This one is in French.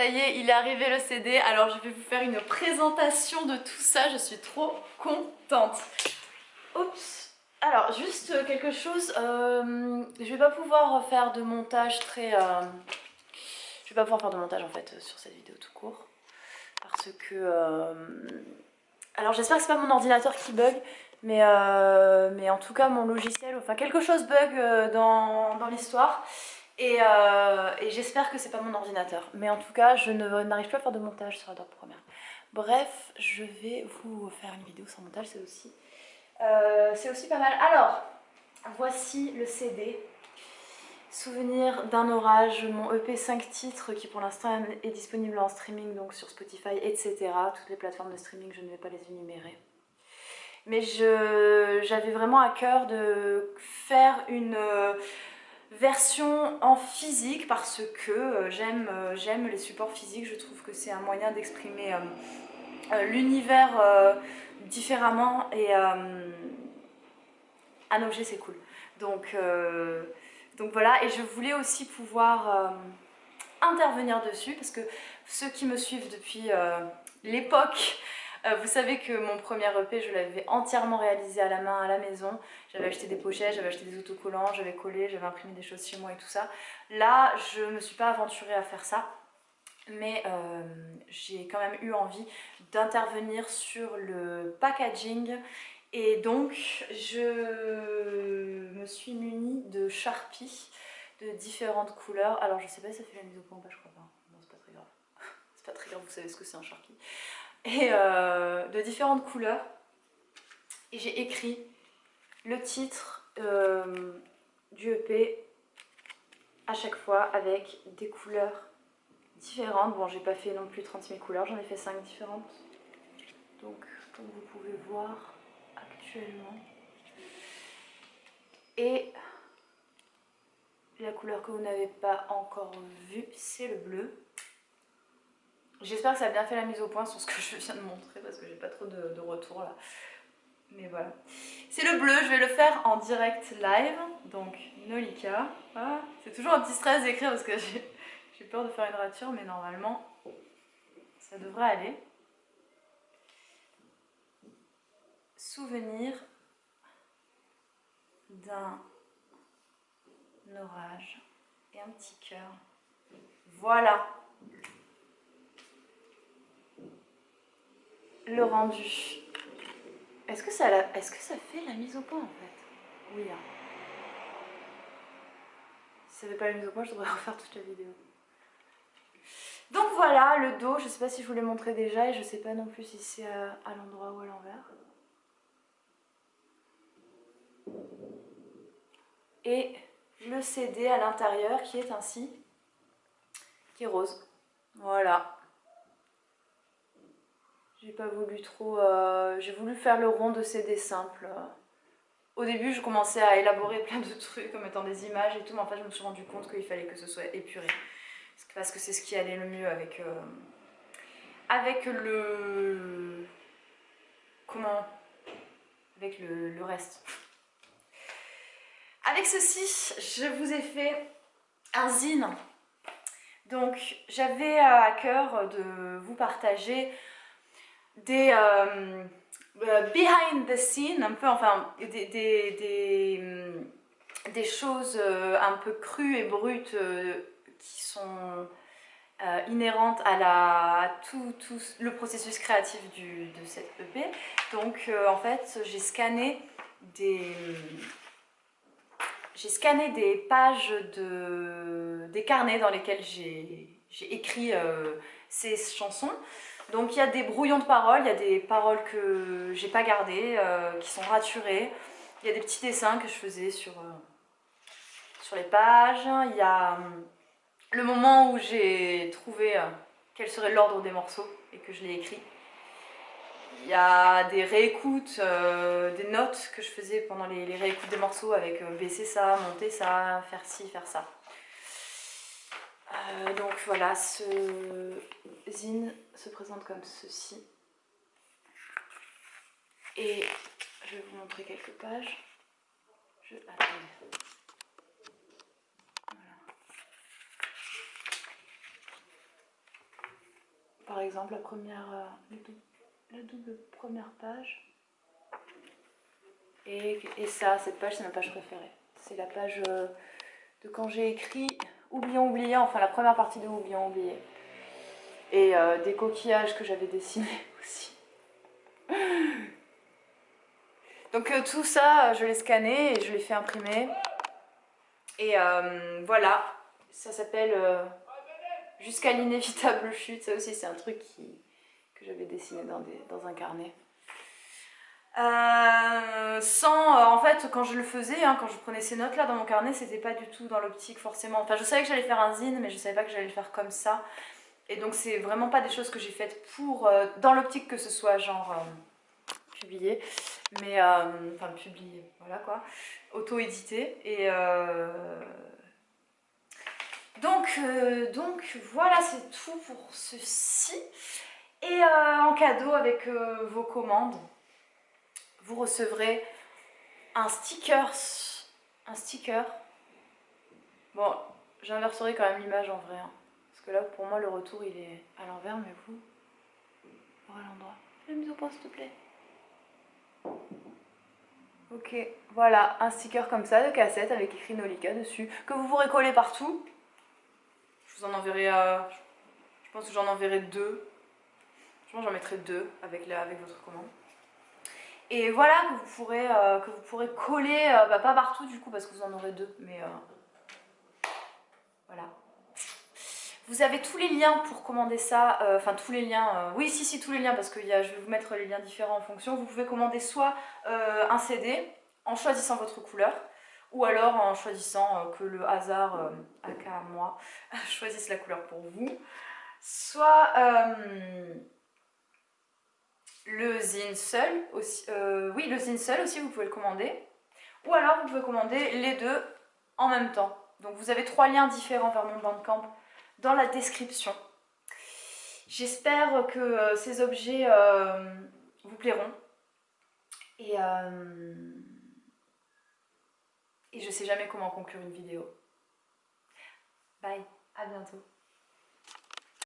Ça y est, il est arrivé le CD. Alors je vais vous faire une présentation de tout ça. Je suis trop contente. Oups. Alors juste quelque chose. Euh, je vais pas pouvoir faire de montage très... Euh, je vais pas pouvoir faire de montage en fait sur cette vidéo tout court. Parce que... Euh, alors j'espère que c'est pas mon ordinateur qui bug. Mais, mais en tout cas mon logiciel, enfin quelque chose bug dans, dans l'histoire. Euh, et, j'espère que c'est pas mon ordinateur. Mais en tout cas, je n'arrive plus à faire de montage sur Adobe Premiere. Bref, je vais vous faire une vidéo sans montage, c'est aussi, euh, aussi pas mal. Alors, voici le CD. Souvenir d'un orage, mon EP 5 titres qui pour l'instant est disponible en streaming, donc sur Spotify, etc. Toutes les plateformes de streaming, je ne vais pas les énumérer. Mais j'avais vraiment à cœur de faire une version en physique parce que euh, euh, j'aime les supports physiques, je trouve que c'est un moyen d'exprimer euh, l'univers différemment et un objet c'est cool. Donc, donc voilà, et je voulais aussi pouvoir intervenir dessus parce que ceux qui me suivent depuis l'époque euh, vous savez que mon premier EP, je l'avais entièrement réalisé à la main à la maison. J'avais acheté des pochettes, j'avais acheté des autocollants, j'avais collé, j'avais imprimé des choses chez moi et tout ça. Là, je ne me suis pas aventurée à faire ça. Mais euh, j'ai quand même eu envie d'intervenir sur le packaging et donc je me suis munie de Sharpie de différentes couleurs. Alors je sais pas si ça fait la mise au point ou pas, je crois pas. Non, c'est pas très grave. c'est pas très grave, vous savez ce que c'est un Sharpie et euh, de différentes couleurs. Et j'ai écrit le titre euh, du EP à chaque fois avec des couleurs différentes. Bon, j'ai pas fait non plus 36 000 couleurs, j'en ai fait 5 différentes. Donc, comme vous pouvez voir actuellement. Et la couleur que vous n'avez pas encore vue, c'est le bleu. J'espère que ça a bien fait la mise au point sur ce que je viens de montrer parce que j'ai pas trop de, retour là. Mais voilà. C'est le bleu, je vais le faire en direct live. Donc Nolika. Ah, c'est toujours un petit stress d'écrire parce que j'ai peur de faire une rature mais normalement ça devrait aller. Souvenir d'un orage et un petit cœur. Voilà le rendu. Est-ce que, ça fait la mise au point en fait? Oui. Hein. Si ça fait pas la mise au point, je devrais refaire toute la vidéo. Donc voilà, le dos, je sais pas si je vous l'ai montré déjà et je sais pas non plus si c'est à, à l'endroit ou à l'envers. Et le CD à l'intérieur qui est ainsi, qui est rose. Voilà. J'ai pas voulu trop... Euh, j'ai voulu faire le rond de CD simples. Au début, je commençais à élaborer plein de trucs comme étant des images et tout, mais en fait, je me suis rendu compte qu'il fallait que ce soit épuré. Parce que c'est ce qui allait le mieux avec... Euh, avec le... Comment Avec le, le reste. Avec ceci, je vous ai fait un. Donc, j'avais à cœur de vous partager des euh, euh, behind the scene, un peu, enfin, des, des, des, choses euh, un peu crues et brutes qui sont inhérentes à, la, tout, tout, le processus créatif du, de cette EP. Donc, en fait, j'ai scanné des j'ai scanné des pages de, des carnets dans lesquels j'ai écrit ces chansons donc il y a des brouillons de paroles, il y a des paroles que j'ai pas gardées, euh, qui sont raturées. Il y a des petits dessins que je faisais sur, euh, sur les pages. Il y a euh, le moment où j'ai trouvé quel serait l'ordre des morceaux et que je l'ai écrit. Il y a des réécoutes, des notes que je faisais pendant les réécoutes des morceaux avec baisser ça, monter ça, faire ci, faire ça. Euh, donc voilà, ce zine se présente comme ceci. Et je vais vous montrer quelques pages. Je... Attendez. Voilà. par exemple la première, euh, la double première page. Et, ça, cette page, c'est ma page préférée. C'est la page euh, de quand j'ai écrit Oublions oublié, enfin la première partie de Oublions oublié. Et euh, des coquillages que j'avais dessinés aussi. Donc tout ça, je l'ai scanné et je l'ai fait imprimer. Et voilà, ça s'appelle Jusqu'à l'inévitable chute. Ça aussi, c'est un truc que j'avais dessiné dans, dans un carnet. Euh, sans, euh, en fait, quand je le faisais, hein, quand je prenais ces notes là dans mon carnet, c'était pas du tout dans l'optique forcément. Enfin, je savais que j'allais faire un zine, mais je savais pas que j'allais le faire comme ça. Et donc, c'est vraiment pas des choses que j'ai faites pour, euh, dans l'optique que ce soit genre publié, mais enfin publié, voilà quoi, auto-édité. Et donc, donc voilà, c'est tout pour ceci. Et en cadeau avec vos commandes vous recevrez un sticker. Un sticker. Bon, j'inverserai quand même l'image en vrai. Hein. parce que là, pour moi, le retour, il est à l'envers, mais vous, à l'endroit. Fais une mise au point, s'il te plaît. Ok, voilà, un sticker comme ça de cassette avec écrit Nolika dessus, que vous pourrez coller partout. Je vous en enverrai, à... je pense que j'en enverrai deux. Je pense j'en mettrai deux avec, la... avec votre commande. Et voilà que vous pourrez, euh, que vous pourrez coller, euh, bah, pas partout du coup parce que vous en aurez deux, mais euh, voilà. Vous avez tous les liens pour commander ça, enfin tous les liens, oui si si tous les liens parce que y a, je vais vous mettre les liens différents en fonction. Vous pouvez commander soit un CD en choisissant votre couleur, ou alors en choisissant que le hasard, aka moi, choisisse la couleur pour vous. Soit le zine seul aussi, euh, oui le zine seul aussi vous pouvez le commander. Ou alors vous pouvez commander les deux en même temps. Donc vous avez trois liens différents vers mon bandcamp dans la description. J'espère que euh, ces objets euh, vous plairont. Et, et je sais jamais comment conclure une vidéo. Bye à bientôt